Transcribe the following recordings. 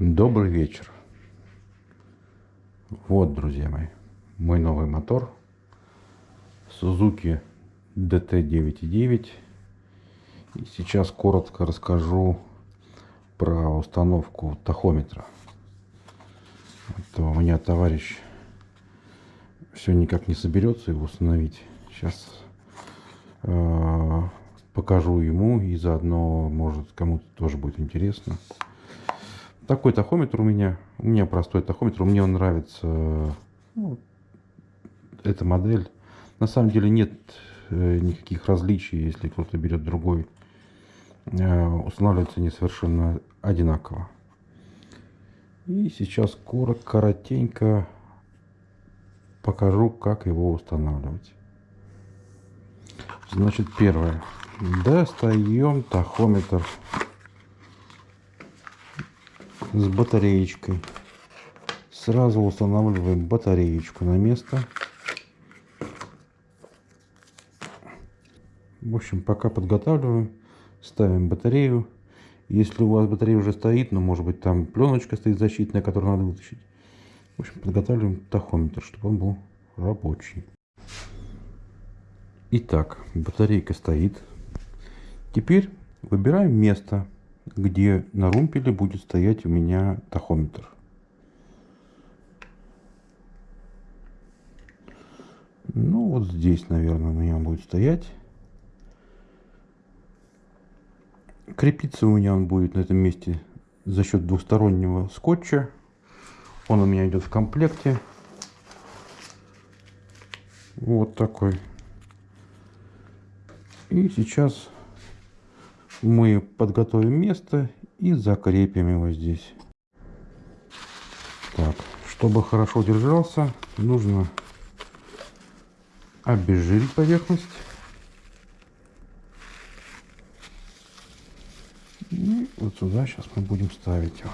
Добрый вечер. Вот, друзья мои, мой новый мотор Suzuki DT9.9. И сейчас коротко расскажу про установку тахометра. Это у меня товарищ все никак не соберется его установить. Сейчас э, покажу ему и заодно, может, кому-то тоже будет интересно. Такой тахометр у меня. У меня простой тахометр. Мне он нравится. Ну, эта модель. На самом деле нет э, никаких различий, если кто-то берет другой. Э, устанавливается они совершенно одинаково. И сейчас коротко, коротенько покажу, как его устанавливать. Значит, первое. Достаем тахометр с батареечкой. Сразу устанавливаем батареечку на место. В общем, пока подготавливаем, ставим батарею. Если у вас батарея уже стоит, но может быть там пленочка стоит защитная, которую надо вытащить. В общем, подготавливаем тахометр, чтобы он был рабочий. Итак, батарейка стоит. Теперь выбираем место где на румпеле будет стоять у меня тахометр. Ну, вот здесь, наверное, у меня будет стоять. Крепиться у меня он будет на этом месте за счет двухстороннего скотча. Он у меня идет в комплекте. Вот такой. И сейчас мы подготовим место и закрепим его здесь. Так, чтобы хорошо держался, нужно обезжирить поверхность. И вот сюда сейчас мы будем ставить его.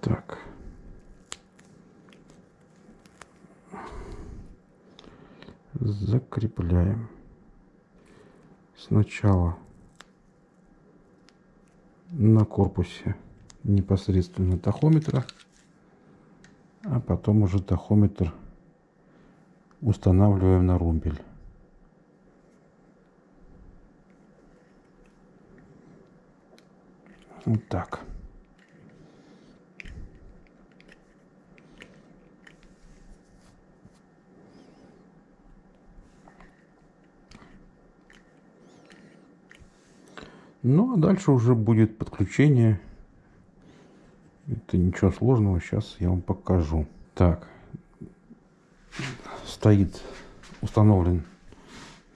Так. Закрепляем сначала на корпусе непосредственно тахометра, а потом уже тахометр устанавливаем на румпель. Вот так. Ну, а дальше уже будет подключение. Это ничего сложного, сейчас я вам покажу. Так, стоит установлен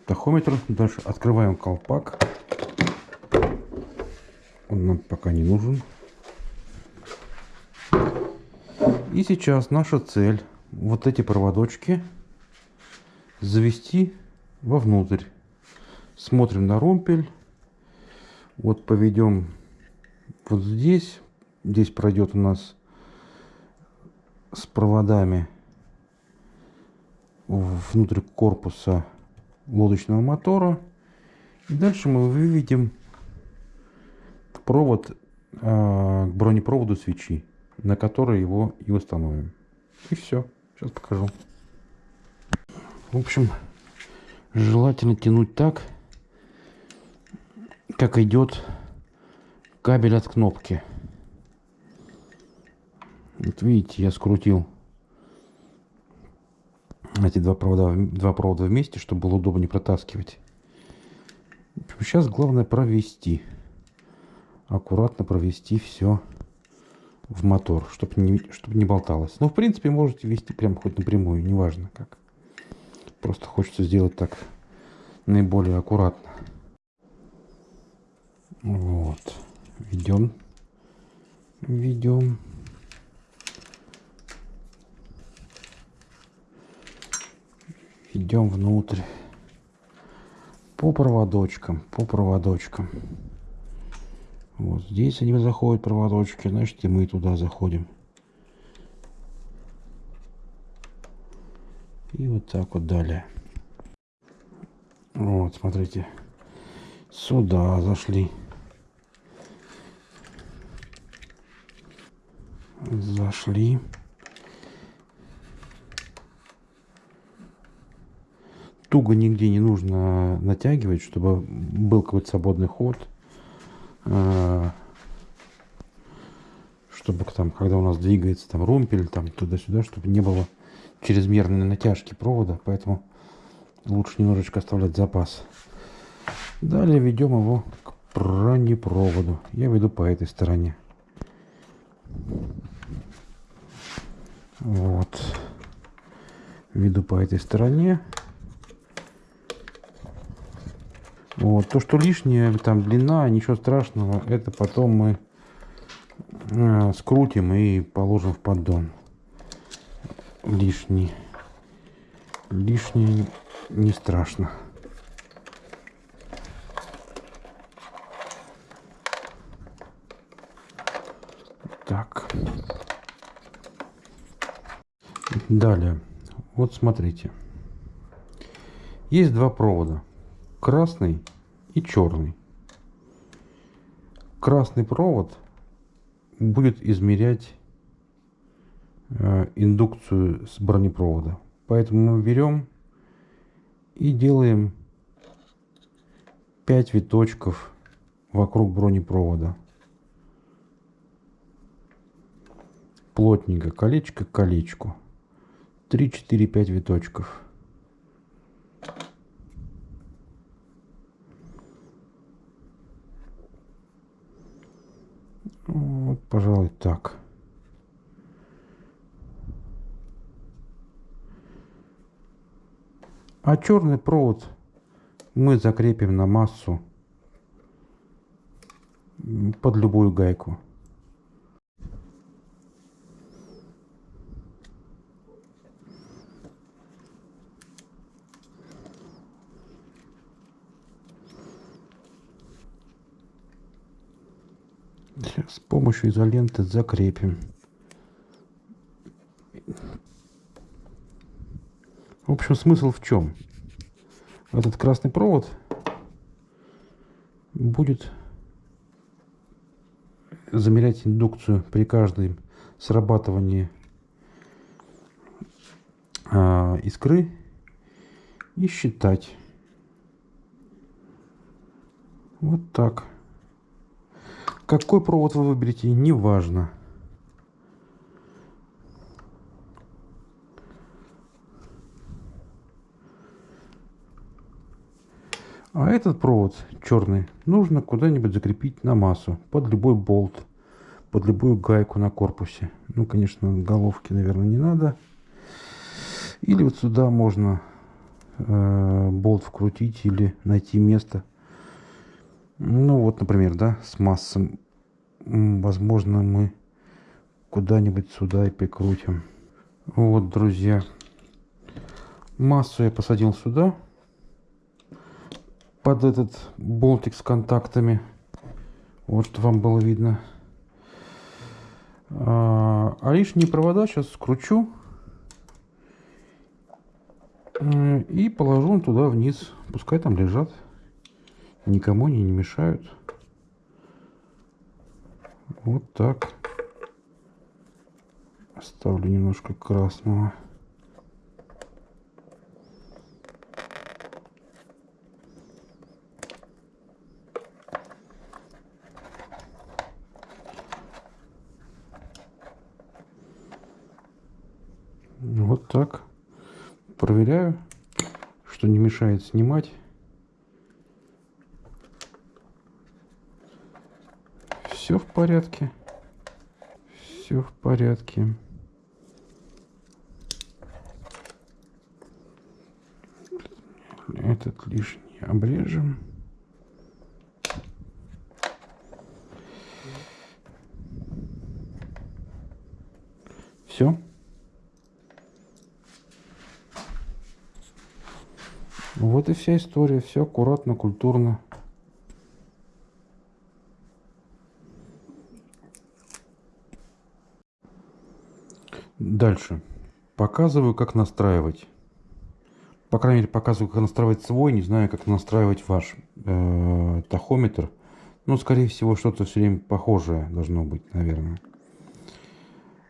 тахометр. Дальше открываем колпак. Он нам пока не нужен. И сейчас наша цель вот эти проводочки завести вовнутрь. Смотрим на румпель. Вот поведем вот здесь. Здесь пройдет у нас с проводами внутрь корпуса лодочного мотора. И дальше мы выведем провод э, к бронепроводу свечи, на который его и установим. И все. Сейчас покажу. В общем, желательно тянуть так, как идет кабель от кнопки. Вот видите, я скрутил эти два провода, два провода вместе, чтобы было удобнее протаскивать. Сейчас главное провести. Аккуратно провести все в мотор, чтобы не, чтобы не болталось. Но в принципе можете вести прям хоть напрямую, неважно как. Просто хочется сделать так наиболее аккуратно. Вот. Ведем. Ведем. Идем внутрь. По проводочкам, по проводочкам. Вот здесь они заходят проводочки, значит и мы туда заходим. И вот так вот далее. Вот, смотрите. Сюда зашли. Зашли. Туго нигде не нужно натягивать, чтобы был какой-то свободный ход. А, чтобы там, когда у нас двигается там румпель, там туда-сюда, чтобы не было чрезмерной натяжки провода, поэтому лучше немножечко оставлять запас. Далее ведем его к бронепроводу. Я веду по этой стороне. Вот. Веду по этой стороне. Вот. То, что лишнее, там длина, ничего страшного, это потом мы э, скрутим и положим в поддон. Лишний. Лишнее не страшно. Так. Далее. Вот смотрите. Есть два провода. Красный и черный. Красный провод будет измерять э, индукцию с бронепровода. Поэтому мы берем и делаем 5 виточков вокруг бронепровода. Плотненько, колечко к колечку. 3-4-5 виточков. Вот, пожалуй, так. А черный провод мы закрепим на массу под любую гайку. С помощью изоленты закрепим. В общем, смысл в чем? Этот красный провод будет замерять индукцию при каждом срабатывании э, искры и считать. Вот так. Какой провод вы выберете, неважно. А этот провод черный нужно куда-нибудь закрепить на массу, под любой болт, под любую гайку на корпусе. Ну, конечно, головки, наверное, не надо. Или вот сюда можно э, болт вкрутить или найти место. Ну вот, например, да, с массом возможно, мы куда-нибудь сюда и прикрутим. Вот, друзья, массу я посадил сюда, под этот болтик с контактами. Вот, что вам было видно. А, а лишние провода сейчас скручу и положу туда вниз. Пускай там лежат. Никому они не мешают. Вот так. Оставлю немножко красного. Вот так. Проверяю, что не мешает снимать. Все в порядке. Все в порядке. Этот лишний обрежем. Все. Вот и вся история. Все аккуратно, культурно. Дальше. Показываю, как настраивать. По крайней мере, показываю, как настраивать свой. Не знаю, как настраивать ваш э, тахометр. Ну, скорее всего, что-то все время похожее должно быть, наверное.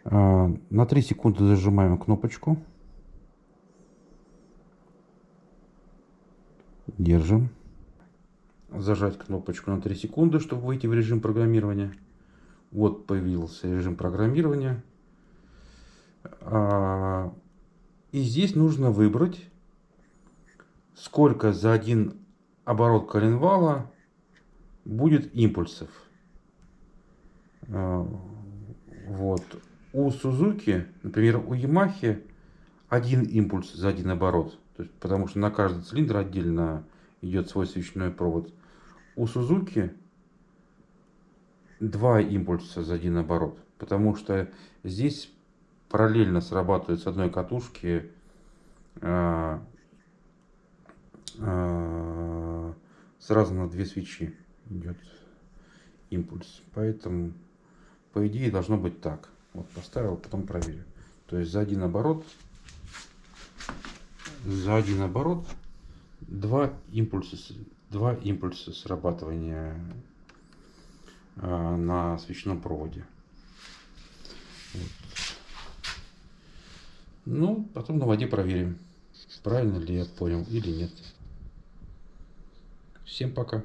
А, на 3 секунды зажимаем кнопочку. Держим. Зажать кнопочку на 3 секунды, чтобы выйти в режим программирования. Вот появился режим программирования. А, и здесь нужно выбрать, сколько за один оборот коленвала будет импульсов. А, вот. У Сузуки, например, у Ямахи один импульс за один оборот. То есть, потому что на каждый цилиндр отдельно идет свой свечной провод. У Сузуки два импульса за один оборот. Потому что здесь параллельно срабатывает с одной катушки э, э, сразу на две свечи идет импульс. Поэтому, по идее, должно быть так. Вот поставил, потом проверю. То есть за один оборот, за один оборот два импульса, два импульса срабатывания э, на свечном проводе. Вот. Ну, потом на воде проверим, правильно ли я понял или нет. Всем пока.